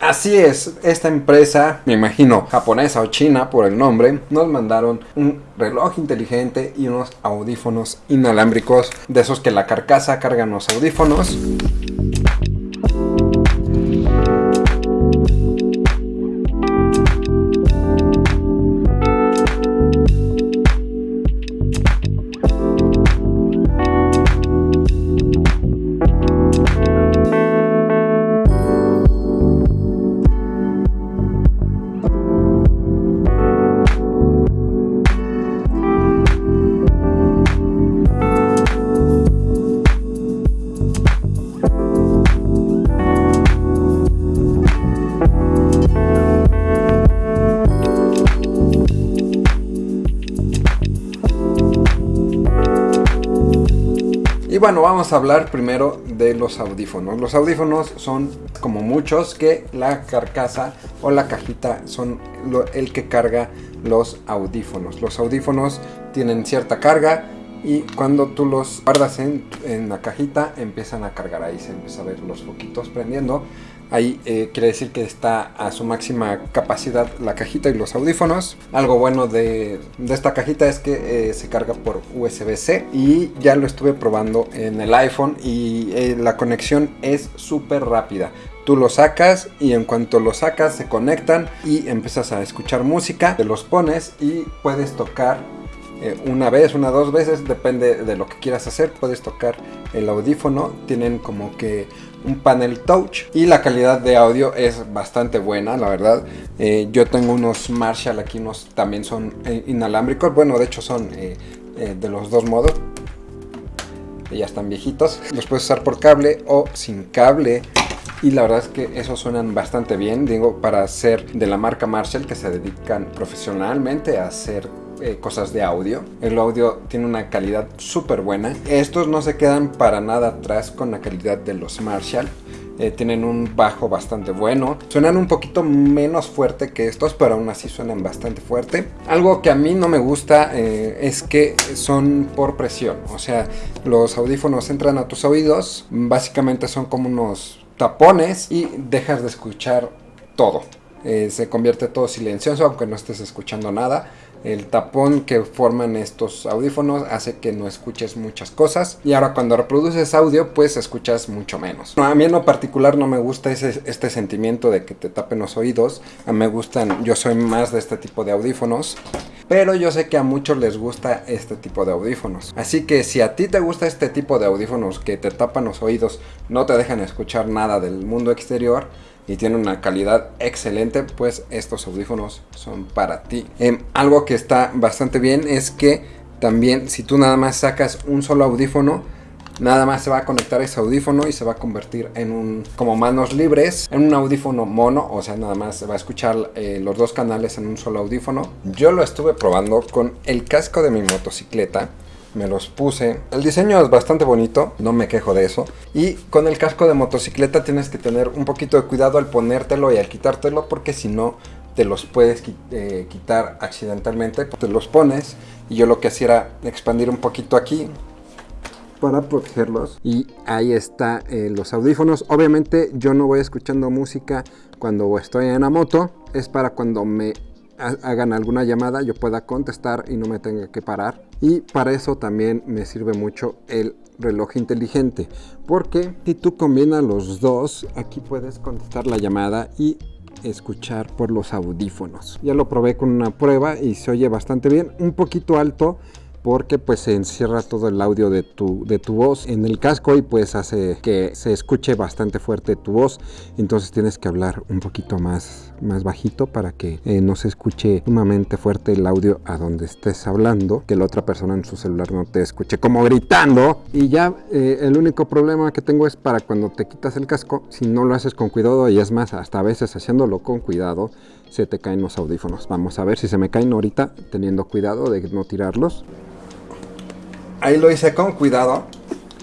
Así es, esta empresa, me imagino japonesa o china por el nombre, nos mandaron un reloj inteligente y unos audífonos inalámbricos, de esos que la carcasa cargan los audífonos. Bueno, vamos a hablar primero de los audífonos. Los audífonos son como muchos que la carcasa o la cajita son el que carga los audífonos. Los audífonos tienen cierta carga y cuando tú los guardas en, en la cajita empiezan a cargar. Ahí se empieza a ver los foquitos prendiendo. Ahí eh, quiere decir que está a su máxima capacidad la cajita y los audífonos. Algo bueno de, esta cajita es que eh, se carga por USB-C y ya lo estuve probando en el iPhone y eh, la conexión es súper rápida. Tú lo sacas y en cuanto lo sacas se conectan y empiezas a escuchar música, te los pones y puedes tocar una vez, una dos veces, depende de lo que quieras hacer, puedes tocar el audífono, tienen como que un panel touch y la calidad de audio es bastante buena, la verdad. Eh, yo tengo unos Marshall aquí, unos también son eh, inalámbricos, bueno, de hecho son eh, de los dos modos. Ya están viejitos. Los puedes usar por cable o sin cable. Y la verdad es que esos suenan bastante bien, digo, para ser de la marca Marshall que se dedican profesionalmente a hacer eh, cosas de audio. El audio tiene una calidad súper buena. Estos no se quedan para nada atrás con la calidad de los Marshall. Eh, tienen un bajo bastante bueno. Suenan un poquito menos fuerte que estos, pero aún así suenan bastante fuerte. Algo que a mí no me gusta eh, es que son por presión. O sea, los audífonos entran a tus oídos. Básicamente son como unos tapones y dejas de escuchar todo. se convierte todo silencioso aunque no estés escuchando nada el tapón que forman estos audífonos hace que no escuches muchas cosas y ahora cuando reproduces audio pues escuchas mucho menos. a mí en lo particular no me gusta ese, este sentimiento de que te tapen los oídos, a mí me gustan, yo soy más de este tipo de audífonos. Pero yo sé que a muchos les gusta este tipo de audífonos. Así que si a ti te gusta este tipo de audífonos que te tapan los oídos, no te dejan escuchar nada del mundo exterior, y tiene una calidad excelente, pues estos audífonos son para ti. Em, algo que está bastante bien es que también si tú nada más sacas un solo audífono, nada más se va a conectar ese audífono y se va a convertir en un, como manos libres, en un audífono mono, o sea, nada más se va a escuchar eh, los dos canales en un solo audífono. Yo lo estuve probando con el casco de mi motocicleta me los puse. El diseño es bastante bonito, no me quejo de eso. Y con el casco de motocicleta tienes que tener un poquito de cuidado al ponértelo y al quitártelo porque si no te los puedes eh, quitar accidentalmente. Te los pones y yo lo que hacía era expandir un poquito aquí para protegerlos. Y ahí está eh, los audífonos. Obviamente yo no voy escuchando música cuando estoy en la moto. Es para cuando me hagan alguna llamada yo pueda contestar y no me tenga que parar. Y para eso también me sirve mucho el reloj inteligente porque si tú combinas los dos aquí puedes contestar la llamada y escuchar por los audífonos. Ya lo probé con una prueba y se oye bastante bien un poquito alto porque pues se encierra todo el audio de tu, de tu voz en el casco y pues hace que se escuche bastante fuerte tu voz. Entonces tienes que hablar un poquito más, más bajito para que eh, no se escuche sumamente fuerte el audio a donde estés hablando que la otra persona en su celular no te escuche como gritando. Y ya eh, el único problema que tengo es para cuando te quitas el casco si no lo haces con cuidado y es más hasta a veces haciéndolo con cuidado se te caen los audífonos. Vamos a ver si se me caen ahorita teniendo cuidado de no tirarlos Ahí lo hice con cuidado.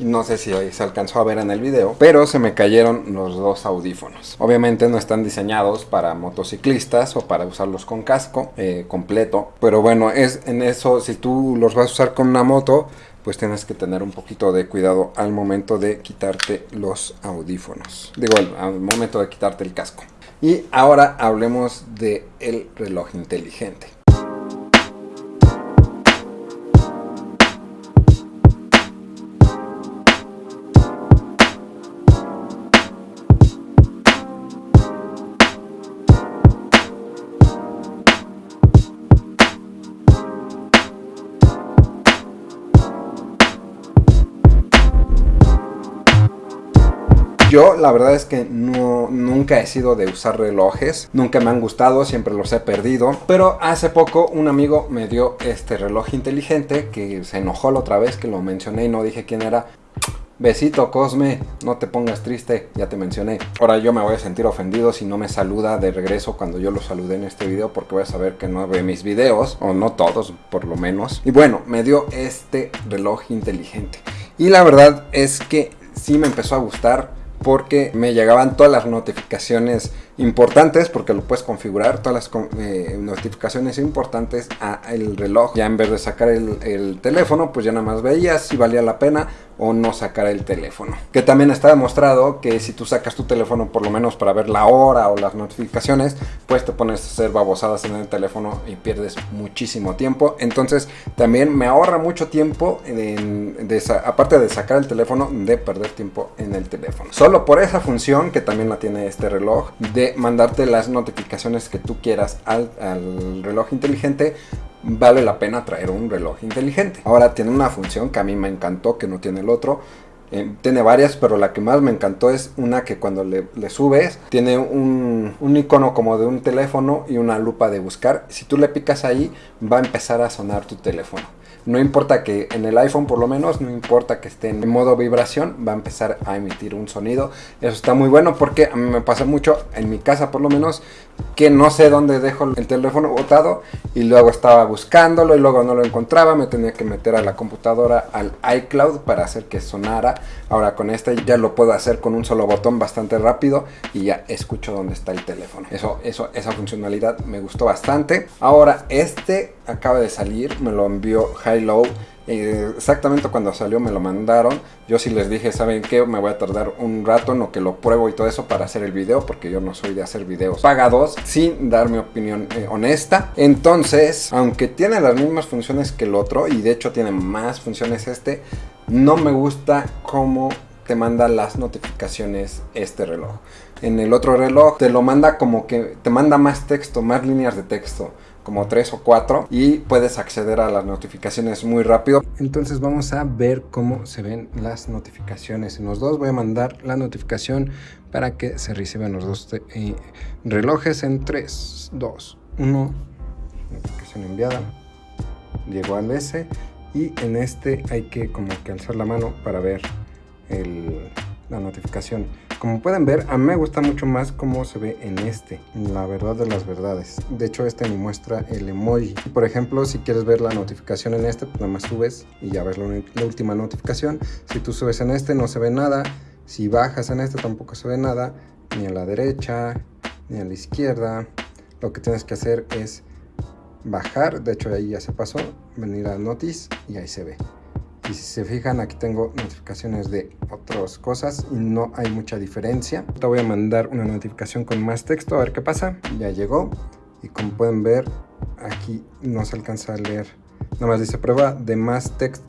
No sé si se alcanzó a ver en el video, pero se me cayeron los dos audífonos. Obviamente no están diseñados para motociclistas o para usarlos con casco eh, completo. Pero bueno, es en eso, si tú los vas a usar con una moto, pues tienes que tener un poquito de cuidado al momento de quitarte los audífonos. Digo, al momento de quitarte el casco. Y ahora hablemos de el reloj inteligente. Yo la verdad es que nunca he sido de usar relojes, nunca me han gustado, siempre los he perdido. Pero hace poco un amigo me dio este reloj inteligente que se enojó la otra vez que lo mencioné y no dije quién era. Besito Cosme, no te pongas triste, ya te mencioné. Ahora yo me voy a sentir ofendido si no me saluda de regreso cuando yo lo saludé en este video porque voy a saber que no ve mis videos, o no todos por lo menos. Y bueno, me dio este reloj inteligente. Y la verdad es que sí me empezó a gustar porque me llegaban todas las notificaciones importantes porque lo puedes configurar todas las eh, notificaciones importantes a el reloj. Ya en vez de sacar el, el, teléfono pues ya nada más veías si valía la pena o no sacar el teléfono. Que también está demostrado que si tú sacas tu teléfono por lo menos para ver la hora o las notificaciones pues te pones a hacer babosadas en el teléfono y pierdes muchísimo tiempo. Entonces también me ahorra mucho tiempo aparte de sacar el teléfono de perder tiempo en el teléfono. Solo por esa función que también la tiene este reloj de mandarte las notificaciones que tú quieras al, reloj inteligente, vale la pena traer un reloj inteligente. Ahora tiene una función que a mí me encantó, que no tiene el otro. Eh, tiene varias, pero la que más me encantó es una que cuando le, subes tiene un, un, icono como de un teléfono y una lupa de buscar. Si tú le picas ahí, va a empezar a sonar tu teléfono. No importa que en el iPhone por lo menos, no importa que esté en modo vibración, va a empezar a emitir un sonido. Eso está muy bueno porque a mí me pasa mucho, en mi casa por lo menos, que no sé dónde dejo el teléfono botado y luego estaba buscándolo y luego no lo encontraba, me tenía que meter a la computadora al iCloud para hacer que sonara. Ahora con este ya lo puedo hacer con un solo botón bastante rápido y ya escucho dónde está el teléfono. Eso, eso, esa funcionalidad me gustó bastante. Ahora este acaba de salir, me lo envió High eh, exactamente cuando salió me lo mandaron. Yo sí les dije, ¿saben qué? Me voy a tardar un rato en lo que lo pruebo y todo eso para hacer el video, porque yo no soy de hacer videos pagados sin dar mi opinión eh, honesta. Entonces, aunque tiene las mismas funciones que el otro, y de hecho tiene más funciones este, no me gusta cómo te manda las notificaciones este reloj. En el otro reloj te lo manda como que te manda más texto, más líneas de texto como tres o cuatro y puedes acceder a las notificaciones muy rápido. Entonces vamos a ver cómo se ven las notificaciones. En los dos voy a mandar la notificación para que se reciban los dos eh, relojes en 3, 2, 1. Notificación enviada. Llegó al S y en este hay que como que alzar la mano para ver el, la notificación. Como pueden ver, a mí me gusta mucho más cómo se ve en este, la verdad de las verdades. De hecho, este me muestra el emoji. Por ejemplo, si quieres ver la notificación en este, pues nada más subes y ya ves la, última notificación. Si tú subes en este, no se ve nada. Si bajas en este, tampoco se ve nada. Ni a la derecha, ni a la izquierda. Lo que tienes que hacer es bajar. De hecho, ahí ya se pasó. Venir a Notice y ahí se ve. Y si se fijan, aquí tengo notificaciones de otras cosas y no hay mucha diferencia. Te voy a mandar una notificación con más texto, a ver qué pasa. Ya llegó. Y como pueden ver, aquí no se alcanza a leer. Nada más dice prueba de más texto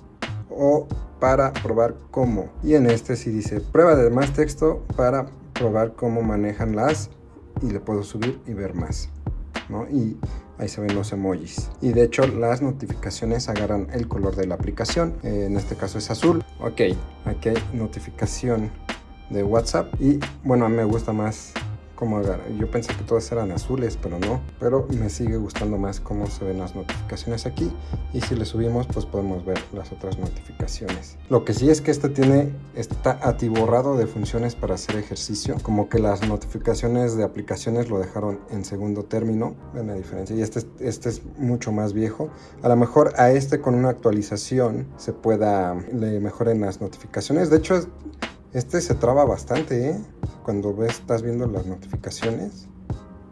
o para probar cómo. Y en este sí dice prueba de más texto para probar cómo manejan las y le puedo subir y ver más. ¿no? Y ahí se ven los emojis. Y de hecho las notificaciones agarran el color de la aplicación. Eh, en este caso es azul. Ok aquí hay notificación de whatsapp. Y bueno a mí me gusta más como yo pensé que todas eran azules pero no. Pero me sigue gustando más cómo se ven las notificaciones aquí. Y si le subimos pues podemos ver las otras notificaciones. Lo que sí es que este tiene está atiborrado de funciones para hacer ejercicio. Como que las notificaciones de aplicaciones lo dejaron en segundo término ven la diferencia. Y este, este es mucho más viejo. A lo mejor a este con una actualización se pueda le mejoren las notificaciones. De hecho este se traba bastante, ¿eh? Cuando ves, estás viendo las notificaciones,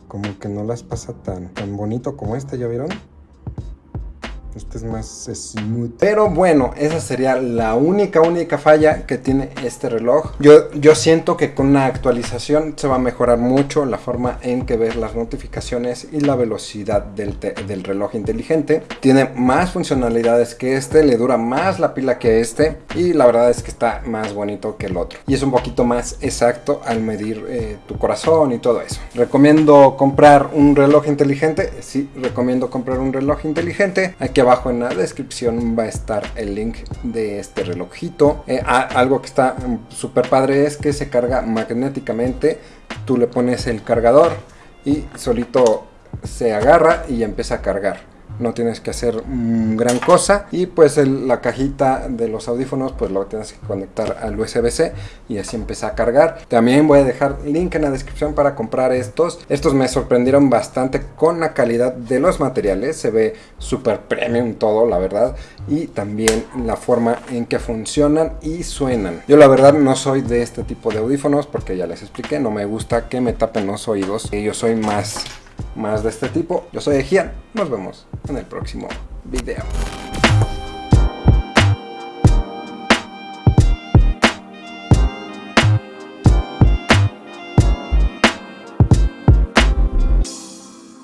como que no las pasa tan, tan bonito como este, ¿ya vieron? Este es más smooth. Pero bueno, esa sería la única, única falla que tiene este reloj. Yo, yo siento que con una actualización se va a mejorar mucho la forma en que ves las notificaciones y la velocidad del, del reloj inteligente. Tiene más funcionalidades que este, le dura más la pila que este y la verdad es que está más bonito que el otro. Y es un poquito más exacto al medir eh, tu corazón y todo eso. Recomiendo comprar un reloj inteligente. Sí, recomiendo comprar un reloj inteligente. Aquí abajo en la descripción va a estar el link de este relojito. Eh, algo que está mm, súper padre es que se carga magnéticamente. Tú le pones el cargador y solito se agarra y empieza a cargar no tienes que hacer gran cosa. Y pues la cajita de los audífonos pues lo tienes que conectar al USB-C y así empieza a cargar. También voy a dejar link en la descripción para comprar estos. Estos me sorprendieron bastante con la calidad de los materiales. Se ve súper premium todo la verdad. Y también la forma en que funcionan y suenan. Yo la verdad no soy de este tipo de audífonos porque ya les expliqué no me gusta que me tapen los oídos. Yo soy más más de este tipo. Yo soy Ejian, nos vemos en el próximo video.